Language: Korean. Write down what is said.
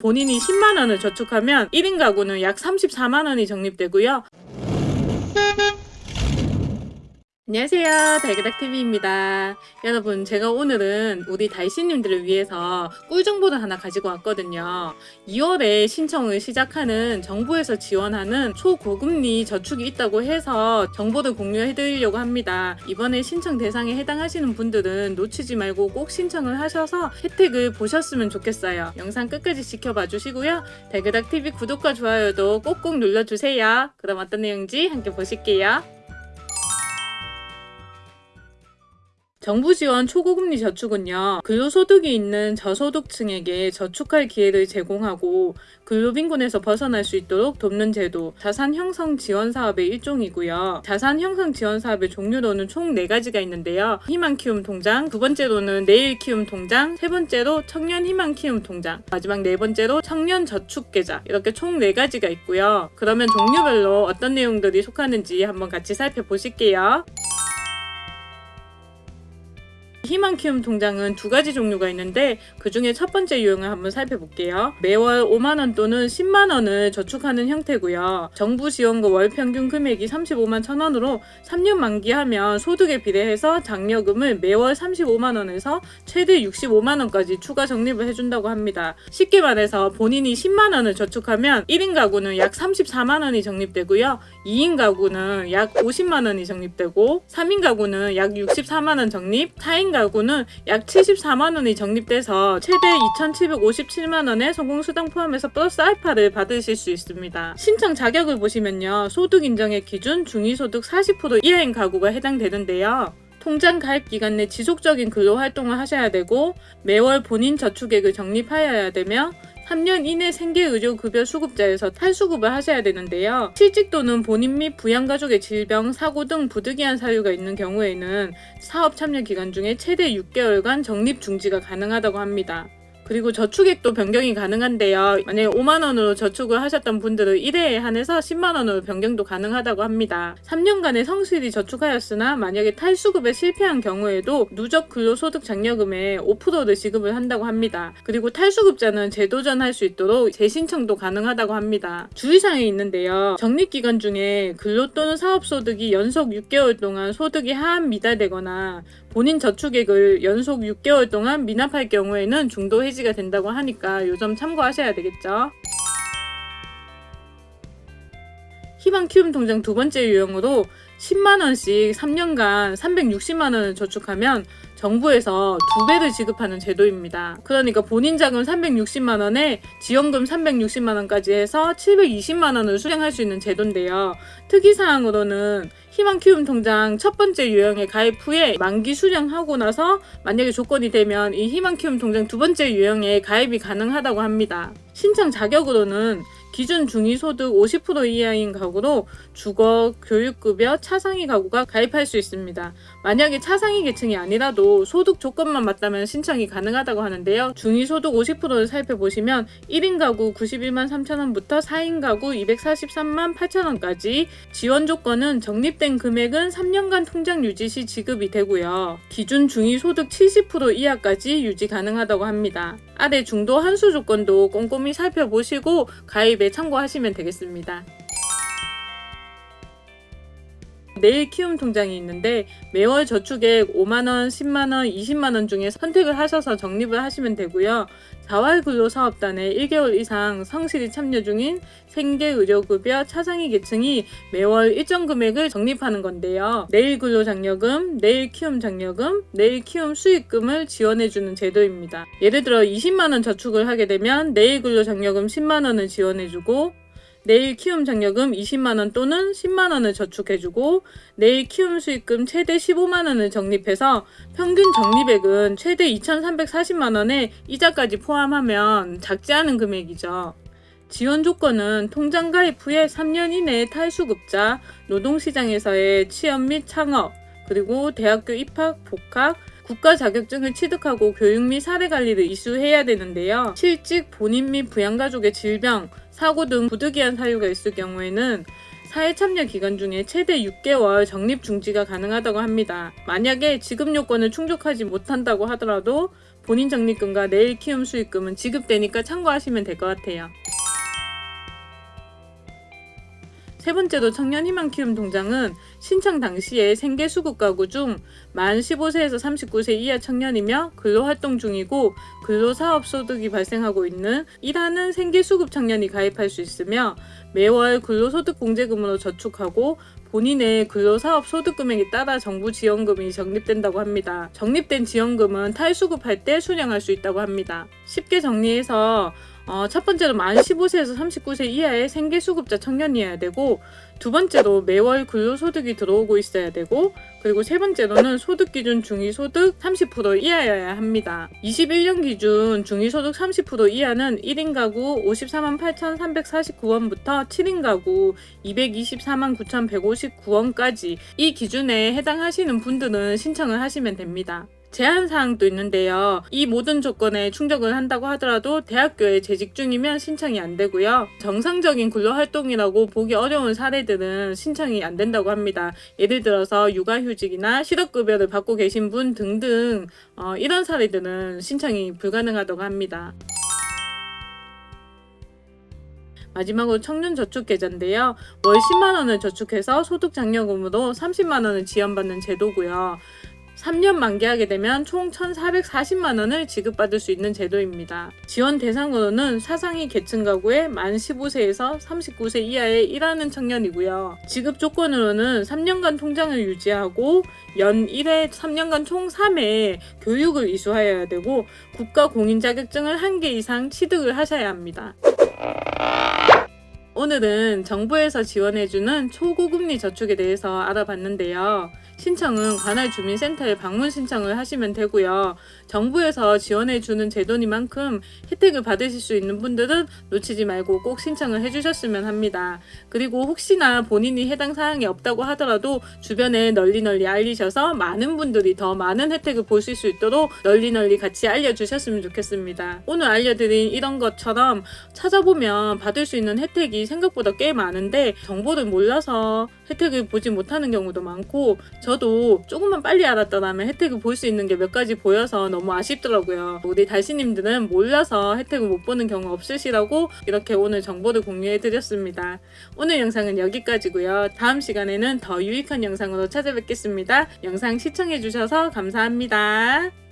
본인이 10만원을 저축하면 1인 가구는 약 34만원이 적립되고요. 안녕하세요. 달그닥TV입니다. 여러분 제가 오늘은 우리 달씨님들을 위해서 꿀 정보를 하나 가지고 왔거든요. 2월에 신청을 시작하는 정부에서 지원하는 초고금리 저축이 있다고 해서 정보를 공유해 드리려고 합니다. 이번에 신청 대상에 해당하시는 분들은 놓치지 말고 꼭 신청을 하셔서 혜택을 보셨으면 좋겠어요. 영상 끝까지 지켜봐 주시고요. 달그닥TV 구독과 좋아요도 꼭꼭 눌러주세요. 그럼 어떤 내용인지 함께 보실게요 정부 지원 초고금리 저축은요, 근로소득이 있는 저소득층에게 저축할 기회를 제공하고 근로빈곤에서 벗어날 수 있도록 돕는 제도, 자산 형성 지원 사업의 일종이고요. 자산 형성 지원 사업의 종류로는 총 4가지가 있는데요. 희망 키움 통장, 두 번째로는 내일 키움 통장, 세 번째로 청년 희망 키움 통장, 마지막 네 번째로 청년 저축 계좌 이렇게 총 4가지가 있고요. 그러면 종류별로 어떤 내용들이 속하는지 한번 같이 살펴보실게요. 희망 키움 통장은 두 가지 종류가 있는데 그 중에 첫 번째 유형을 한번 살펴볼게요. 매월 5만원 또는 10만원을 저축하는 형태고요. 정부 지원금 월 평균 금액이 35만 1천원으로 3년 만기하면 소득에 비례해서 장려금을 매월 35만원에서 최대 65만원까지 추가 적립을 해준다고 합니다. 쉽게 말해서 본인이 10만원을 저축하면 1인 가구는 약 34만원이 적립되고요. 2인 가구는 약 50만원이 적립되고 3인 가구는 약 64만원 적립, 4인 가구 는 약 74만원이 적립돼서 최대 2,757만원의 소공수당 포함해서 플러스 알파를 받으실 수 있습니다. 신청 자격을 보시면요. 소득 인정의 기준 중위소득 40% 이하인 가구가 해당되는데요. 통장 가입 기간 내 지속적인 근로 활동을 하셔야 되고 매월 본인 저축액을 적립하여야 되며 3년 이내 생계의료급여 수급자에서 탈수급을 하셔야 되는데요. 실직 또는 본인 및 부양가족의 질병, 사고 등 부득이한 사유가 있는 경우에는 사업 참여 기간 중에 최대 6개월간 적립 중지가 가능하다고 합니다. 그리고 저축액도 변경이 가능한데요. 만약에 5만원으로 저축을 하셨던 분들은 1회에 한해서 10만원으로 변경도 가능하다고 합니다. 3년간의 성실히 저축하였으나 만약에 탈수급에 실패한 경우에도 누적 근로소득 장려금의 5%를 지급을 한다고 합니다. 그리고 탈수급자는 재도전할 수 있도록 재신청도 가능하다고 합니다. 주의사항이 있는데요. 적립기간 중에 근로 또는 사업소득이 연속 6개월 동안 소득이 하한 미달되거나 본인 저축액을 연속 6개월 동안 미납할 경우에는 중도 해지 가 된다고 하니까 요 점 참고하셔야 되겠죠. 희망 키움 통장 두 번째 유형으로 10만원씩 3년간 360만원을 저축하면 정부에서 두 배를 지급하는 제도입니다. 그러니까 본인 자금 360만 원에 지원금 360만 원까지 해서 720만 원을 수령할 수 있는 제도인데요. 특이사항으로는 희망 키움 통장 첫 번째 유형에 가입 후에 만기 수령하고 나서 만약에 조건이 되면 이 희망 키움 통장 두 번째 유형에 가입이 가능하다고 합니다. 신청 자격으로는 기준 중위소득 50% 이하인 가구로 주거, 교육급여, 차상위 가구가 가입할 수 있습니다. 만약에 차상위 계층이 아니라도 소득 조건만 맞다면 신청이 가능하다고 하는데요. 중위소득 50%를 살펴보시면 1인 가구 91만 3천원부터 4인 가구 243만 8천원까지 지원 조건은 적립된 금액은 3년간 통장 유지 시 지급이 되고요. 기준 중위소득 70% 이하까지 유지 가능하다고 합니다. 아래 중도 한수 조건도 꼼꼼히 살펴보시고 가입 에 참고하시면 되겠습니다. 내일 키움 통장이 있는데 매월 저축액 5만원, 10만원, 20만원 중에 선택을 하셔서 적립을 하시면 되고요. 자활근로사업단에 1개월 이상 성실히 참여 중인 생계의료급여 차상위 계층이 매월 일정 금액을 적립하는 건데요. 내일 근로장려금, 내일 키움 장려금, 내일 키움 수익금을 지원해주는 제도입니다. 예를 들어 20만원 저축을 하게 되면 내일 근로장려금 10만원을 지원해주고 내일 키움 장려금 20만원 또는 10만원을 저축해주고 내일 키움 수익금 최대 15만원을 적립해서 평균 적립액은 최대 2,340만원에 이자까지 포함하면 작지 않은 금액이죠. 지원 조건은 통장 가입 후에 3년 이내 탈수급자, 노동시장에서의 취업 및 창업, 그리고 대학교 입학, 복학, 국가 자격증을 취득하고 교육 및 사례 관리를 이수해야 되는데요. 실직, 본인 및 부양가족의 질병, 사고 등 부득이한 사유가 있을 경우에는 사회 참여 기간 중에 최대 6개월 적립 중지가 가능하다고 합니다. 만약에 지급 요건을 충족하지 못한다고 하더라도 본인 적립금과 내일 키움 수익금은 지급되니까 참고하시면 될 것 같아요. 세 번째로 청년희망 키움 통장은 신청 당시에 생계 수급 가구 중 만 15세에서 39세 이하 청년이며 근로활동 중이고 근로사업 소득이 발생하고 있는 일하는 생계 수급 청년이 가입할 수 있으며 매월 근로소득 공제금으로 저축하고 본인의 근로사업 소득 금액에 따라 정부 지원금이 적립된다고 합니다. 적립된 지원금은 탈수급할 때 수령할 수 있다고 합니다. 쉽게 정리해서 어, 첫 번째로 만 15세에서 39세 이하의 생계수급자 청년이어야 되고 두 번째로 매월 근로소득이 들어오고 있어야 되고 그리고 세 번째로는 소득 기준 중위소득 30% 이하여야 합니다. 21년 기준 중위소득 30% 이하는 1인 가구 54만 8,349원부터 7인 가구 224만 9,159원까지 이 기준에 해당하시는 분들은 신청을 하시면 됩니다. 제한 사항도 있는데요. 이 모든 조건에 충족을 한다고 하더라도 대학교에 재직 중이면 신청이 안 되고요. 정상적인 근로 활동이라고 보기 어려운 사례들은 신청이 안 된다고 합니다. 예를 들어서 육아휴직이나 실업급여를 받고 계신 분 등등 어, 이런 사례들은 신청이 불가능하다고 합니다. 마지막으로 청년저축계좌인데요. 월 10만원을 저축해서 소득장려금으로 30만원을 지원받는 제도고요. 3년 만기하게 되면 총 1,440만원을 지급받을 수 있는 제도입니다. 지원 대상으로는 사상위 계층 가구의 만 15세에서 39세 이하의 일하는 청년이고요. 지급 조건으로는 3년간 통장을 유지하고 연 1회 3년간 총 3회 교육을 이수하여야 되고 국가 공인 자격증을 1개 이상 취득을 하셔야 합니다. 오늘은 정부에서 지원해주는 초고금리 저축에 대해서 알아봤는데요. 신청은 관할 주민센터에 방문 신청을 하시면 되고요. 정부에서 지원해주는 제도니만큼 혜택을 받으실 수 있는 분들은 놓치지 말고 꼭 신청을 해주셨으면 합니다. 그리고 혹시나 본인이 해당 사항이 없다고 하더라도 주변에 널리 널리 알리셔서 많은 분들이 더 많은 혜택을 보실 수 있도록 널리 널리 같이 알려주셨으면 좋겠습니다. 오늘 알려드린 이런 것처럼 찾아보면 받을 수 있는 혜택이 생각보다 꽤 많은데 정보를 몰라서 혜택을 보지 못하는 경우도 많고 저도 조금만 빨리 알았더라면 혜택을 볼 수 있는 게 몇 가지 보여서 너무 아쉽더라고요. 우리 달씨님들은 몰라서 혜택을 못 보는 경우 없으시라고 이렇게 오늘 정보를 공유해 드렸습니다. 오늘 영상은 여기까지고요. 다음 시간에는 더 유익한 영상으로 찾아뵙겠습니다. 영상 시청해 주셔서 감사합니다.